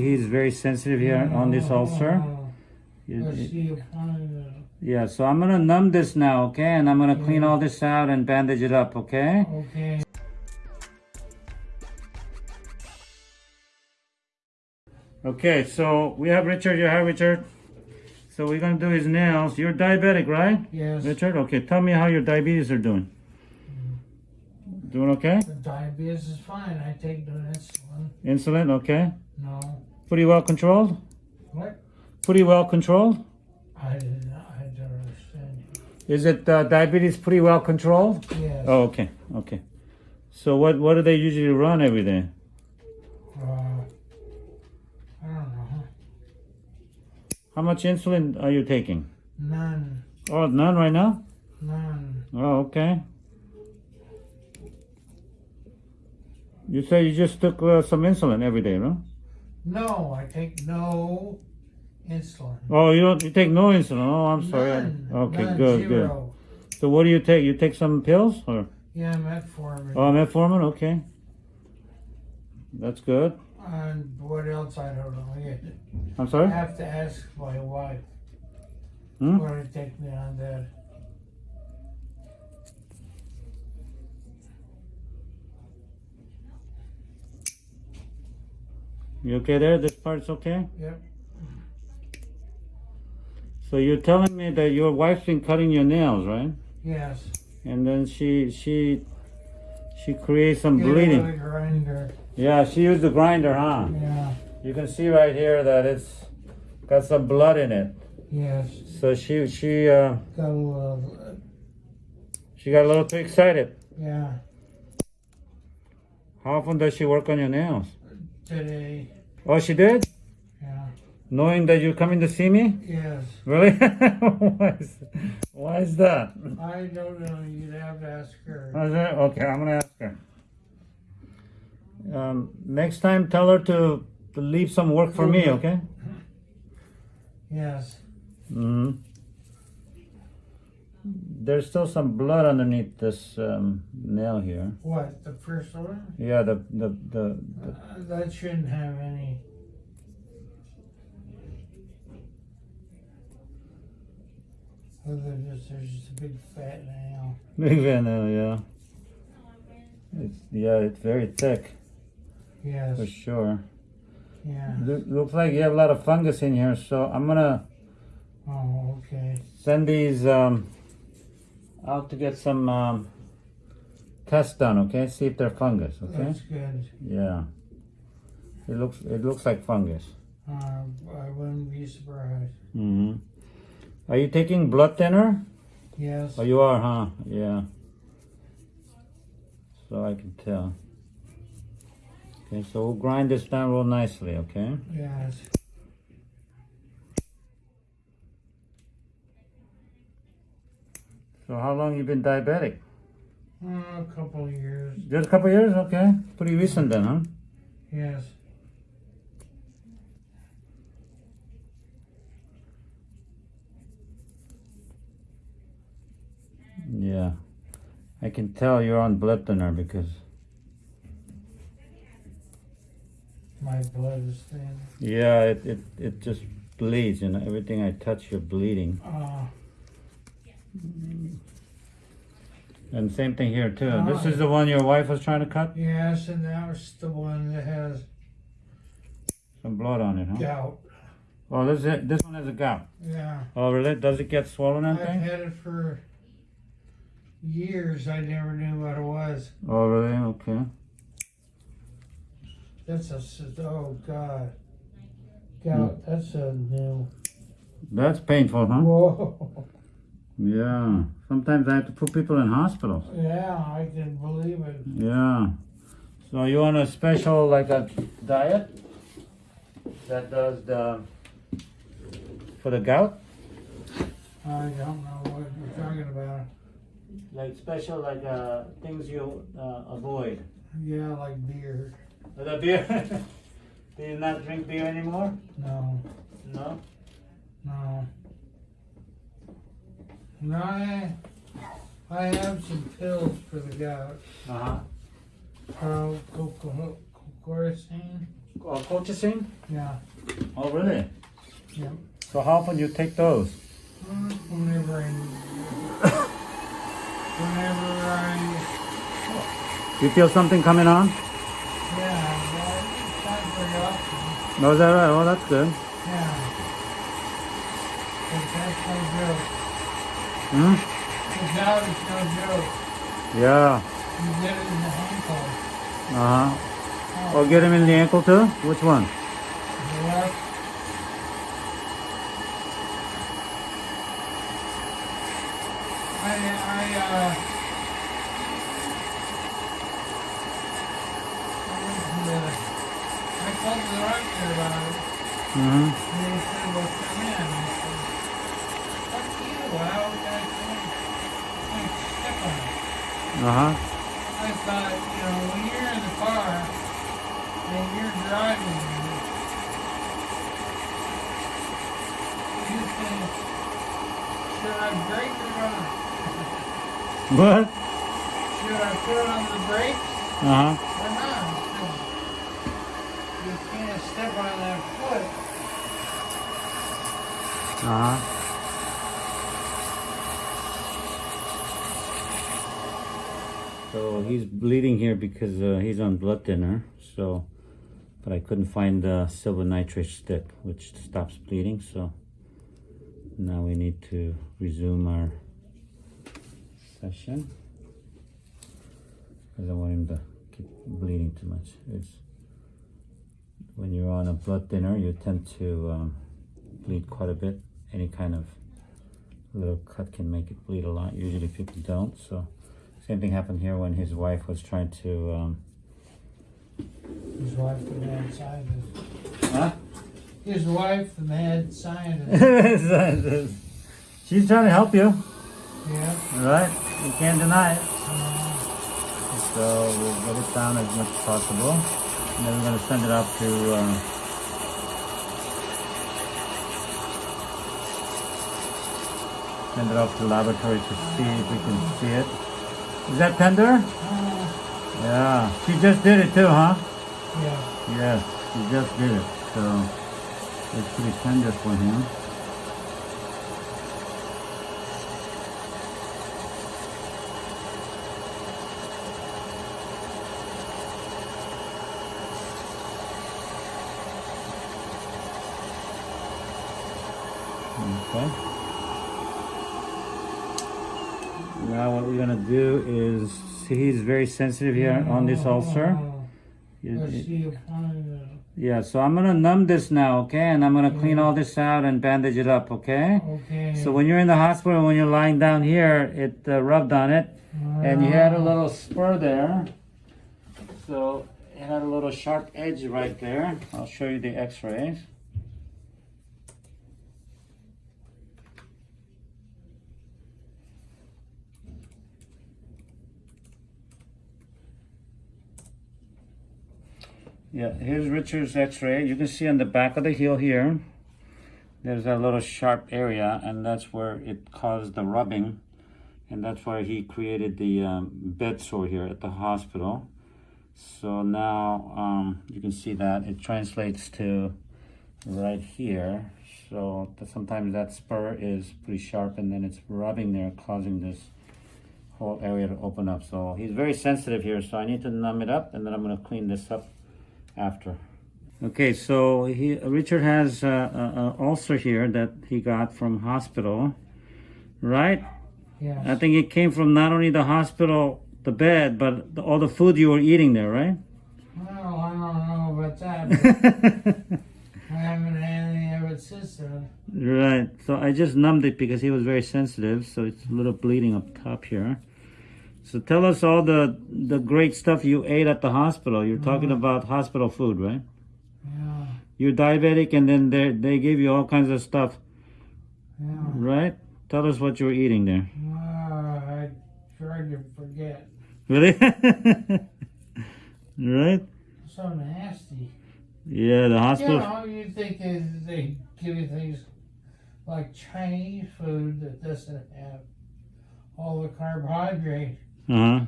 see he's very sensitive here on this ulcer. You- I you- see you pointed it. Yeah, so I'm gonna numb this now, okay? And I'm gonna clean all this out and bandage it up, okay? Okay. Okay, so we have Richard. You have Richard. So we're gonna do his nails. You're diabetic, right, Yes. Richard? Okay, tell me how your diabetes are doing. Doing okay? The diabetes is fine. I take the insulin. Insulin, okay? No. Pretty well controlled. What? Pretty well controlled. I. I don't understand. Is it uh, diabetes pretty well controlled? Yes. Oh, okay, okay. So what what do they usually run every day? Uh, I don't know. How much insulin are you taking? None. Oh, none right now. None. Oh, okay. You say you just took uh, some insulin every day, no? No, I take no insulin. Oh, you don't. You take no insulin. Oh, I'm sorry. None. Okay, None, good, good. So what do you take? You take some pills or? Yeah, metformin. Oh, metformin. Okay. That's good. And what else? I don't know. Yeah. I'm sorry. I have to ask my wife. Hmm? What to take me on that. You okay there? This part's okay. Yep. So you're telling me that your wife's been cutting your nails, right? Yes. And then she she she creates some Get bleeding. grinder. Yeah, she used the grinder, huh? Yeah. You can see right here that it's got some blood in it. Yes. So she she uh, Got a little. she got a little too excited. Yeah. How often does she work on your nails? Today. Oh, she did, Yeah. knowing that you're coming to see me. Yes. Really? why, is, why is that? I don't know. You'd have to ask her. Okay, I'm gonna ask her. Um, next time, tell her to, to leave some work for me, okay? Yes. hmm There's still some blood underneath this um, nail here. What? The first one? Yeah, the the the, the Uh, that shouldn't have any. Other than just there's just a big fat nail. big fat nail. Yeah. It's yeah, it's very thick Yes. for sure. Yeah. Loo- looks like you have a lot of fungus in here, so I'm gonna Oh, okay. send these um, out to get some um, tests done. Okay, see if they're fungus. Okay. That's good. Yeah. It looks it looks like fungus. Uh, I wouldn't be surprised. hmm Are you taking blood thinner? Yes. Oh, you are, huh? Yeah. So I can tell. Okay, so we'll grind this down real nicely. Okay. Yes. So how long you been diabetic? Uh, a couple of years. Just a couple years. Okay. Pretty recent then, huh? Yes. Yeah. I can tell you're on blood thinner because My blood is thin. yeah, it, it, it just bleeds. You know, everything I touch, you're bleeding. Uh, And same thing here too. Oh, this is the one your wife was trying to cut. yes, and that was the one that has Some blood on it, huh? gout. Oh, this is, this one has a gout. Yeah. Oh, really? Does it get swollen and I've things? had it for years. I never knew what it was. Oh, really? Okay. That's a oh god, hmm. gout. That's a new. That's painful, huh? Whoa. Yeah. Sometimes I have to put people in hospitals. Yeah, I can believe it. Yeah. So you want a special like a diet that does the for the gout? I don't know what you're talking about. Like special like uh things you uh, avoid. Yeah, like beer. The beer. Do you not drink beer anymore? No, No. no. I, I have some pills for the gout. Uh huh. Uh, coco, Cortisone. uh? Yeah. Oh, really? Yeah. So how often you take those? Whenever I. whenever I. You feel something coming on? Yeah. Not very often. No, is that right? Oh, that's good. Yeah. But that's no. Hmm? The gout no joke. Yeah. You get it in the ankle. Uh-huh. Oh, get him in the ankle too? Which one? The left. I, I, uh, I went to the, I told the doctor about it, Mm-hmm. and he said, well, come in. I said, fuck you, I come? I step on it. Uh-huh. I thought, you know, when you're in the car and you're driving, you think, should I brake or not? What? Should I put on the brakes Uh-huh. or not? You can't step on that foot. Uh-huh. So he's bleeding here because uh, he's on blood thinner. So, but I couldn't find the silver nitrate stick, which stops bleeding. So now we need to resume our session I want him to keep bleeding too much. It's when you're on a blood thinner, you tend to um, bleed quite a bit. Any kind of little cut can make it bleed a lot. Usually people don't. So same thing happened here when his wife was trying to. Um, His wife, the mad scientist. huh? His wife, the mad scientist. She's trying to help you, yeah. right? You can't deny it. Uh, So we'll get it down as much as possible. And then we're going to send it out to. Uh, send it off to the laboratory to see if we can see it. Is that tender? uh, Yeah. She just did it too, huh? yeah. Yes, she just did it. So it's pretty tender for him. Okay. Now what we're gonna do is, see he's very sensitive here on this ulcer. You- Let's see if I, Yeah, so I'm gonna numb this now, okay? And I'm gonna clean all this out and bandage it up, okay? uh, okay. So when you're in the hospital, when you're lying down here, it uh, rubbed on it, and you had a little spur there. So it had a little sharp edge right there. I'll show you the X-rays. Yeah, here's Richard's x-ray. You can see on the back of the heel here, there's a little sharp area and that's where it caused the rubbing. And that's why he created the um, bed sore here at the hospital. So now um, you can see that it translates to right here. So sometimes that spur is pretty sharp and then it's rubbing there, causing this whole area to open up. So he's very sensitive here. So I need to numb it up and then I'm gonna clean this up after. Okay, so he Richard has uh, a, a ulcer here that he got from hospital, right? Yes. I think it came from not only the hospital, the bed, but the, all the food you were eating there, right? Well, I don't know about that. I haven't had any of it since then. right. So I just numbed it because he was very sensitive, so it's a little bleeding up top here. So tell us all the the great stuff you ate at the hospital. You're talking about hospital food, right? Yeah. You're diabetic, and then they they gave you all kinds of stuff, Yeah. right? Tell us what you were eating there. Uh, I tried to forget. Really? right? So nasty. Yeah, the hospital. You know, you think they, they give you things like Chinese food that doesn't have all the carbohydrate. Uh huh.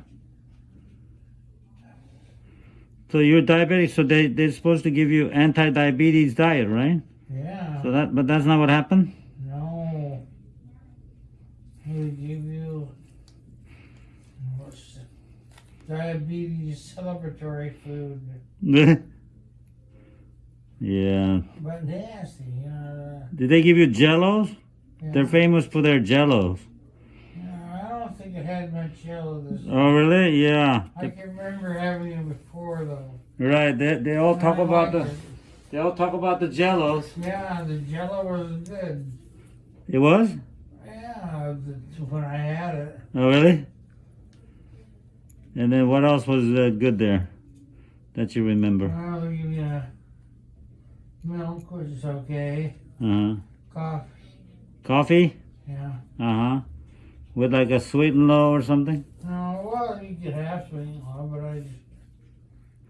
So you're diabetic, so they, they're supposed to give you anti-diabetes diet, right? Yeah. So that, but that's not what happened? No. He would give you diabetes celebratory food, yeah. but nasty. You know, Did they give you jellos? yeah. They're famous for their jellos. Yeah, I don't think it had yellow this. Oh, really? Yeah. I can remember having it before though. Right. They, they all And talk I about the it. they all talk about the jellos. Yeah, the Jello was good. It was? Yeah, when I had it. Oh, really? And then what else was uh, good there that you remember? Well, they give you uh, milk, which is okay. Uh huh. Coffee, Coffee? yeah. Uh huh. With like a sweet and low or something? No, well, you could have sweet one, but I just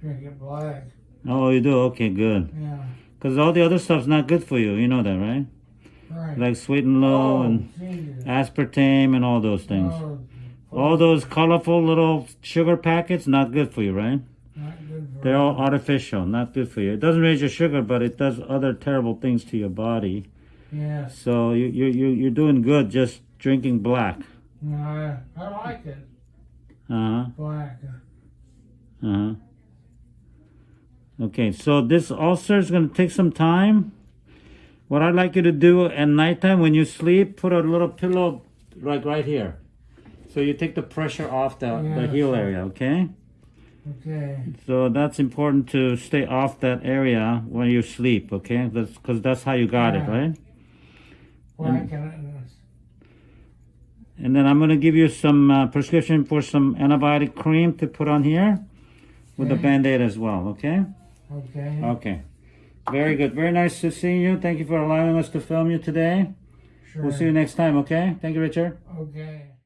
drink it black. Oh, you do? Okay, good. Yeah, Because all the other stuff's not good for you. You know that, right? right. Like sweet and low oh, and Jesus. aspartame and all those things. Oh, All those colorful little sugar packets, not good for you, right? not good for They're all artificial, not good for you. It doesn't raise your sugar, but it does other terrible things to your body. Yes. So you you you you're doing good just drinking black. I, I like it. Uh huh. Black. Uh huh. Okay, so this ulcer is gonna take some time. What I'd like you to do at nighttime when you sleep, put a little pillow like right here. So you take the pressure off the, the heel area, okay? Okay. So that's important to stay off that area when you sleep, okay? That's because that's how you got it, right? Black and. And then I'm gonna give you some uh, prescription for some antibiotic cream to put on here with the Okay. band-aid as well, okay? Okay. Okay. Very good. Very nice to see you. Thank you for allowing us to film you today. Sure. We'll see you next time, okay? Thank you, Richard. Okay.